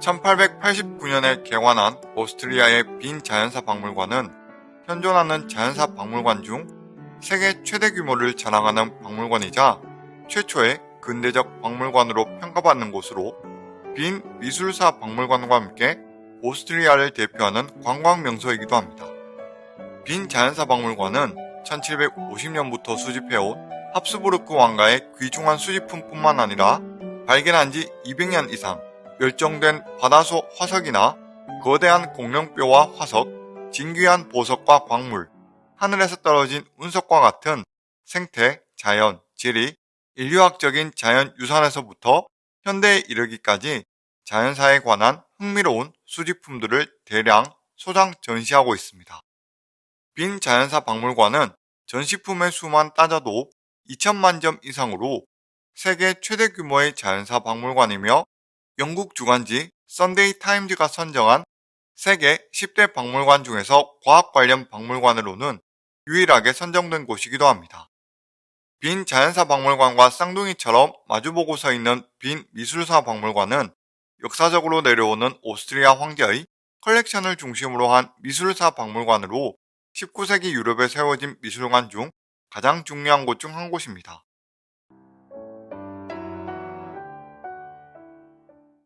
1889년에 개관한 오스트리아의 빈 자연사 박물관은 현존하는 자연사 박물관 중 세계 최대 규모를 자랑하는 박물관이자 최초의 근대적 박물관으로 평가받는 곳으로 빈 미술사 박물관과 함께 오스트리아를 대표하는 관광 명소이기도 합니다. 빈 자연사 박물관은 1750년부터 수집해온 합스부르크 왕가의 귀중한 수집품뿐만 아니라 발견한 지 200년 이상 멸종된 바다소 화석이나 거대한 공룡뼈와 화석, 진귀한 보석과 광물, 하늘에서 떨어진 운석과 같은 생태, 자연, 지리, 인류학적인 자연 유산에서부터 현대에 이르기까지 자연사에 관한 흥미로운 수집품들을 대량 소장 전시하고 있습니다. 빈 자연사 박물관은 전시품의 수만 따져도 2천만 점 이상으로 세계 최대 규모의 자연사 박물관이며 영국 주간지 썬데이 타임즈가 선정한 세계 10대 박물관 중에서 과학 관련 박물관으로는 유일하게 선정된 곳이기도 합니다. 빈 자연사 박물관과 쌍둥이처럼 마주보고 서 있는 빈 미술사 박물관은 역사적으로 내려오는 오스트리아 황제의 컬렉션을 중심으로 한 미술사 박물관으로 19세기 유럽에 세워진 미술관 중 가장 중요한 곳 중 한 곳입니다.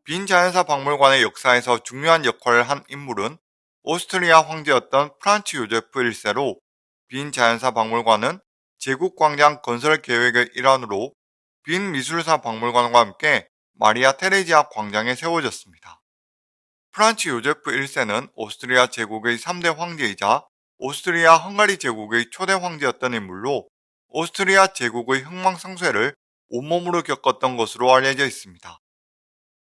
빈 자연사 박물관의 역사에서 중요한 역할을 한 인물은 오스트리아 황제였던 프란츠 요제프 1세로 빈 자연사 박물관은 제국광장 건설 계획의 일환으로 빈 미술사 박물관과 함께 마리아 테레지아 광장에 세워졌습니다. 프란츠 요제프 1세는 오스트리아 제국의 3대 황제이자 오스트리아 헝가리 제국의 초대 황제였던 인물로 오스트리아 제국의 흥망성쇠를 온몸으로 겪었던 것으로 알려져 있습니다.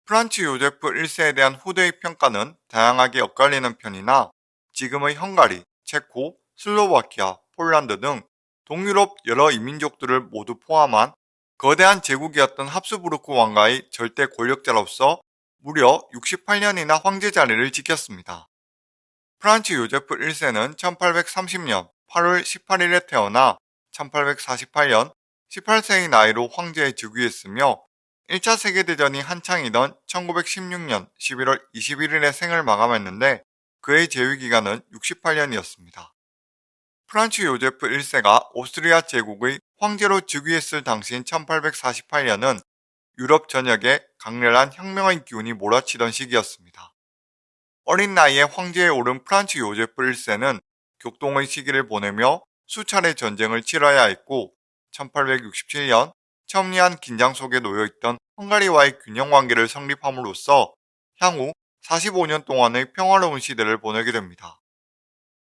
프란츠 요제프 1세에 대한 후대의 평가는 다양하게 엇갈리는 편이나 지금의 헝가리, 체코, 슬로바키아, 폴란드 등 동유럽 여러 이민족들을 모두 포함한 거대한 제국이었던 합스부르크 왕가의 절대 권력자로서 무려 68년이나 황제 자리를 지켰습니다. 프란츠 요제프 1세는 1830년 8월 18일에 태어나 1848년 18세의 나이로 황제에 즉위했으며 1차 세계대전이 한창이던 1916년 11월 21일에 생을 마감했는데 그의 재위기간은 68년이었습니다. 프란츠 요제프 1세가 오스트리아 제국의 황제로 즉위했을 당시인 1848년은 유럽 전역에 강렬한 혁명의 기운이 몰아치던 시기였습니다. 어린 나이에 황제에 오른 프란츠 요제프 1세는 격동의 시기를 보내며 수차례 전쟁을 치러야 했고 1867년 첨예한 긴장 속에 놓여있던 헝가리와의 균형 관계를 성립함으로써 향후 45년 동안의 평화로운 시대를 보내게 됩니다.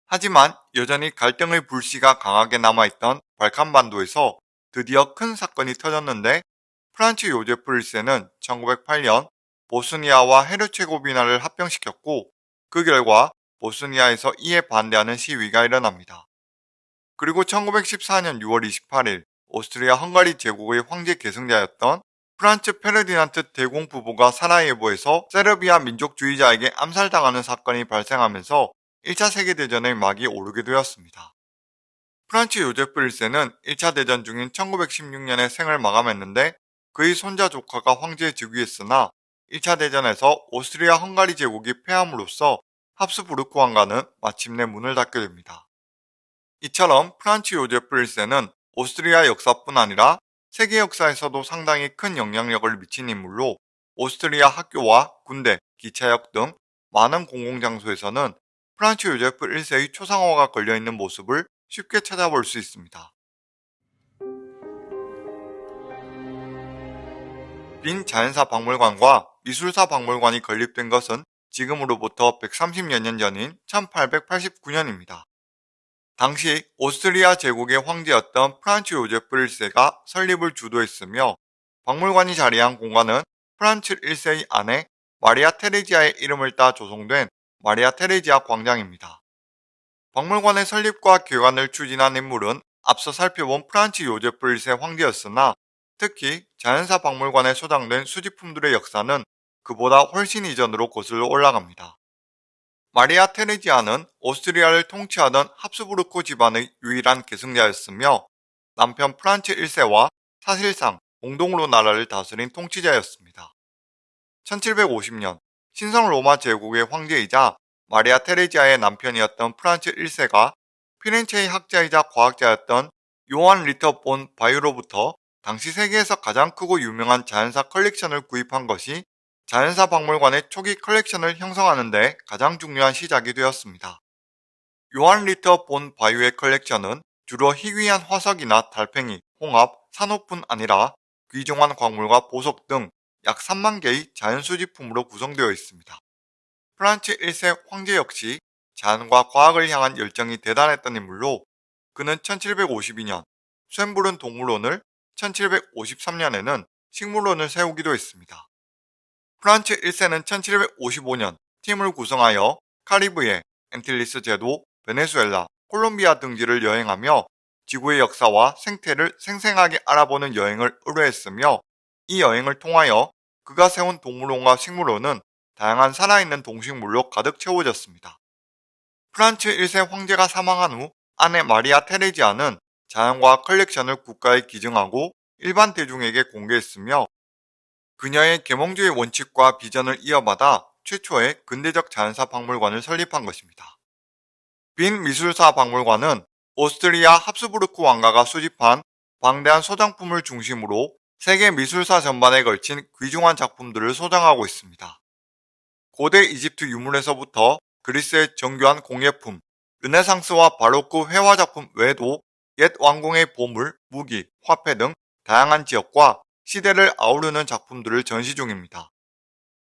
하지만 여전히 갈등의 불씨가 강하게 남아있던 발칸반도에서 드디어 큰 사건이 터졌는데 프란츠 요제프 1세는 1908년 보스니아와 헤르체고비나를 합병시켰고 그 결과 보스니아에서 이에 반대하는 시위가 일어납니다. 그리고 1914년 6월 28일 오스트리아 헝가리 제국의 황제 계승자였던 프란츠 페르디난트 대공 부부가 사라예보에서 세르비아 민족주의자에게 암살당하는 사건이 발생하면서 1차 세계대전의 막이 오르게 되었습니다. 프란츠 요제프 1세는 1차 대전 중인 1916년에 생을 마감했는데 그의 손자 조카가 황제에 즉위했으나 1차 대전에서 오스트리아 헝가리 제국이 패함으로써 합스부르크 왕가는 마침내 문을 닫게 됩니다. 이처럼 프란츠 요제프 1세는 오스트리아 역사뿐 아니라 세계 역사에서도 상당히 큰 영향력을 미친 인물로 오스트리아 학교와 군대, 기차역 등 많은 공공장소에서는 프란츠 요제프 1세의 초상화가 걸려있는 모습을 쉽게 찾아볼 수 있습니다. 빈 자연사 박물관과 미술사 박물관이 건립된 것은 지금으로부터 130여 년 전인 1889년입니다. 당시 오스트리아 제국의 황제였던 프란츠 요제프 1세가 설립을 주도했으며 박물관이 자리한 공간은 프란츠 1세의 아내 마리아 테레지아의 이름을 따 조성된 마리아 테레지아 광장입니다. 박물관의 설립과 개관을 추진한 인물은 앞서 살펴본 프란츠 요제프 1세 황제였으나 특히 자연사 박물관에 소장된 수집품들의 역사는 그보다 훨씬 이전으로 거슬러 올라갑니다. 마리아 테레지아는 오스트리아를 통치하던 합스부르크 집안의 유일한 계승자였으며 남편 프란츠 1세와 사실상 공동으로 나라를 다스린 통치자였습니다. 1750년 신성 로마 제국의 황제이자 마리아 테레지아의 남편이었던 프란츠 1세가 피렌체의 학자이자 과학자였던 요한 리터 본 바이오로부터 당시 세계에서 가장 크고 유명한 자연사 컬렉션을 구입한 것이 자연사 박물관의 초기 컬렉션을 형성하는 데 가장 중요한 시작이 되었습니다. 요한 리터 본 바이오의 컬렉션은 주로 희귀한 화석이나 달팽이, 홍합, 산호뿐 아니라 귀중한 광물과 보석 등 약 3만 개의 자연수집품으로 구성되어 있습니다. 프란츠 1세 황제 역시 자연과 과학을 향한 열정이 대단했던 인물로 그는 1752년 쇤브룬 동물원을 1753년에는 식물원을 세우기도 했습니다. 프란츠 1세는 1755년 팀을 구성하여 카리브해, 앤틸리스 제도, 베네수엘라, 콜롬비아 등지를 여행하며 지구의 역사와 생태를 생생하게 알아보는 여행을 의뢰했으며 이 여행을 통하여 그가 세운 동물원과 식물원은 다양한 살아있는 동식물로 가득 채워졌습니다. 프란츠 1세 황제가 사망한 후 아내 마리아 테레지아는 자연과학 컬렉션을 국가에 기증하고 일반 대중에게 공개했으며 그녀의 계몽주의 원칙과 비전을 이어받아 최초의 근대적 자연사 박물관을 설립한 것입니다. 빈 미술사 박물관은 오스트리아 합스부르크 왕가가 수집한 방대한 소장품을 중심으로 세계 미술사 전반에 걸친 귀중한 작품들을 소장하고 있습니다. 고대 이집트 유물에서부터 그리스의 정교한 공예품, 르네상스와 바로크 회화 작품 외에도 옛 왕궁의 보물, 무기, 화폐 등 다양한 지역과 시대를 아우르는 작품들을 전시 중입니다.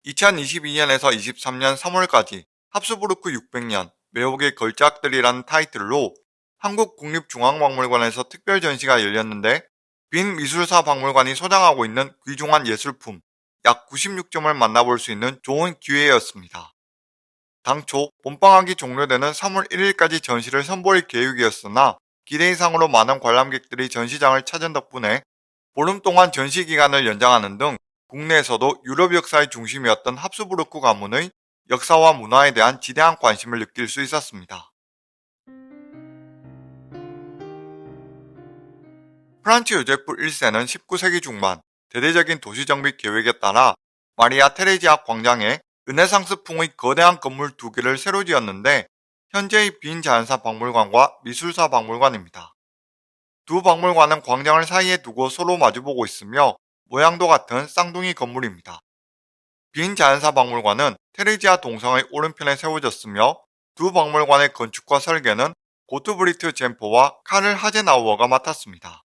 2022년에서 23년 3월까지 합스부르크 600년 매혹의 걸작들이라는 타이틀로 한국국립중앙박물관에서 특별 전시가 열렸는데 빈 미술사 박물관이 소장하고 있는 귀중한 예술품 약 96점을 만나볼 수 있는 좋은 기회였습니다. 당초 봄방학이 종료되는 3월 1일까지 전시를 선보일 계획이었으나 기대 이상으로 많은 관람객들이 전시장을 찾은 덕분에 보름 동안 전시 기간을 연장하는 등 국내에서도 유럽 역사의 중심이었던 합수부르크 가문의 역사와 문화에 대한 지대한 관심을 느낄 수 있었습니다. 프란츠 요제프 1세는 19세기 중반 대대적인 도시정비 계획에 따라 마리아 테레지아 광장에 르네상스풍의 거대한 건물 두 개를 새로 지었는데 현재의 빈 자연사 박물관과 미술사 박물관입니다. 두 박물관은 광장을 사이에 두고 서로 마주보고 있으며 모양도 같은 쌍둥이 건물입니다. 빈 자연사 박물관은 테레지아 동성의 오른편에 세워졌으며 두 박물관의 건축과 설계는 고트브리트 젠포와 카를 하제나우어가 맡았습니다.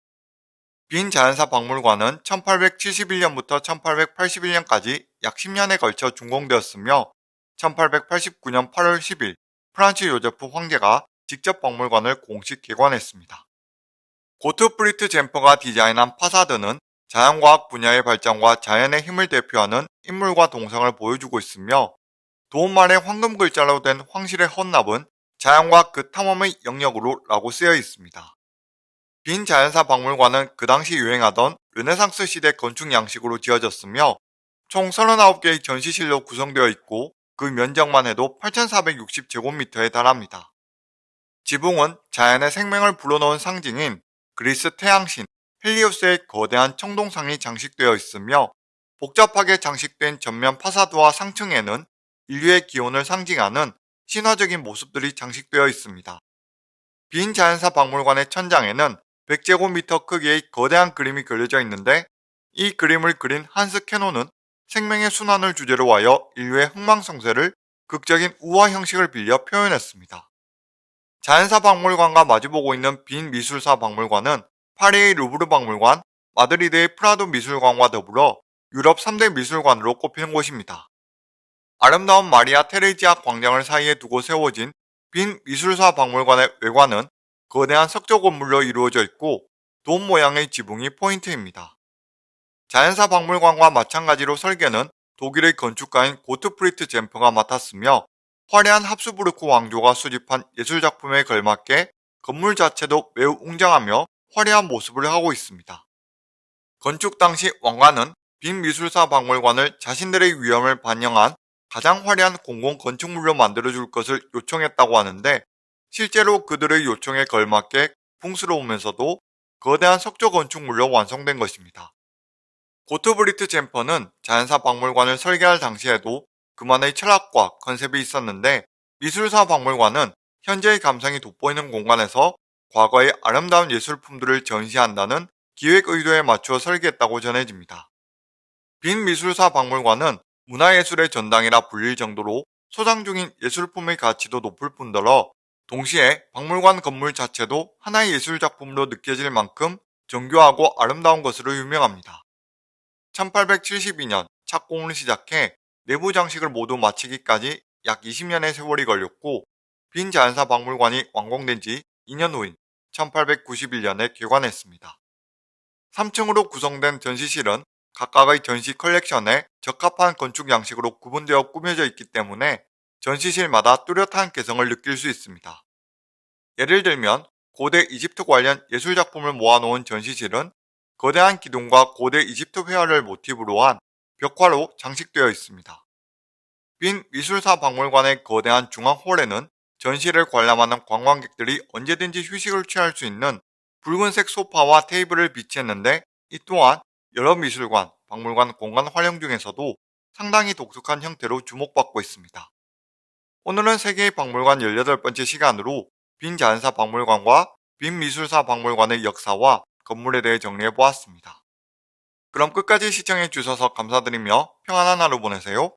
빈 자연사 박물관은 1871년부터 1881년까지 약 10년에 걸쳐 준공되었으며 1889년 8월 10일 프란츠 요제프 황제가 직접 박물관을 공식 개관했습니다. 고트프리트 젠퍼가 디자인한 파사드는 자연과학 분야의 발전과 자연의 힘을 대표하는 인물과 동상을 보여주고 있으며 돔의 황금 글자로 된 황실의 헌납은 자연과 그 탐험의 영역으로 라고 쓰여 있습니다. 빈 자연사 박물관은 그 당시 유행하던 르네상스 시대 건축 양식으로 지어졌으며 총 39개의 전시실로 구성되어 있고 그 면적만 해도 8,460제곱미터에 달합니다. 지붕은 자연의 생명을 불어넣은 상징인 그리스 태양신 헬리오스의 거대한 청동상이 장식되어 있으며 복잡하게 장식된 전면 파사드와 상층에는 인류의 기원을 상징하는 신화적인 모습들이 장식되어 있습니다. 빈 자연사 박물관의 천장에는 100제곱미터 크기의 거대한 그림이 그려져 있는데 이 그림을 그린 한스 캐노는 생명의 순환을 주제로 하여 인류의 흥망성쇠를 극적인 우화 형식을 빌려 표현했습니다. 자연사 박물관과 마주보고 있는 빈 미술사 박물관은 파리의 루브르 박물관, 마드리드의 프라도 미술관과 더불어 유럽 3대 미술관으로 꼽히는 곳입니다. 아름다운 마리아 테레지아 광장을 사이에 두고 세워진 빈 미술사 박물관의 외관은 거대한 석조 건물로 이루어져 있고 돔 모양의 지붕이 포인트입니다. 자연사 박물관과 마찬가지로 설계는 독일의 건축가인 고트프리트 젠퍼가 맡았으며 화려한 합수부르크 왕조가 수집한 예술작품에 걸맞게 건물 자체도 매우 웅장하며 화려한 모습을 하고 있습니다. 건축 당시 왕관은 빈 미술사 박물관을 자신들의 위험을 반영한 가장 화려한 공공 건축물로 만들어줄 것을 요청했다고 하는데 실제로 그들의 요청에 걸맞게 풍스러우면서도 거대한 석조 건축물로 완성된 것입니다. 고트브리트 젠퍼는 자연사 박물관을 설계할 당시에도 그만의 철학과 컨셉이 있었는데 미술사 박물관은 현재의 감성이 돋보이는 공간에서 과거의 아름다운 예술품들을 전시한다는 기획 의도에 맞추어 설계했다고 전해집니다. 빈 미술사 박물관은 문화예술의 전당이라 불릴 정도로 소장 중인 예술품의 가치도 높을 뿐더러 동시에 박물관 건물 자체도 하나의 예술작품으로 느껴질 만큼 정교하고 아름다운 것으로 유명합니다. 1872년 착공을 시작해 내부 장식을 모두 마치기까지 약 20년의 세월이 걸렸고 빈 자연사 박물관이 완공된 지 2년 후인 1891년에 개관했습니다. 3층으로 구성된 전시실은 각각의 전시 컬렉션에 적합한 건축 양식으로 구분되어 꾸며져 있기 때문에 전시실마다 뚜렷한 개성을 느낄 수 있습니다. 예를 들면 고대 이집트 관련 예술작품을 모아놓은 전시실은 거대한 기둥과 고대 이집트 회화를 모티브로 한 벽화로 장식되어 있습니다. 빈 미술사 박물관의 거대한 중앙홀에는 전시를 관람하는 관광객들이 언제든지 휴식을 취할 수 있는 붉은색 소파와 테이블을 비치했는데 이 또한 여러 미술관, 박물관 공간 활용 중에서도 상당히 독특한 형태로 주목받고 있습니다. 오늘은 세계의 박물관 18번째 시간으로 빈 자연사 박물관과 빈 미술사 박물관의 역사와 건물에 대해 정리해 보았습니다. 그럼 끝까지 시청해 주셔서 감사드리며 평안한 하루 보내세요.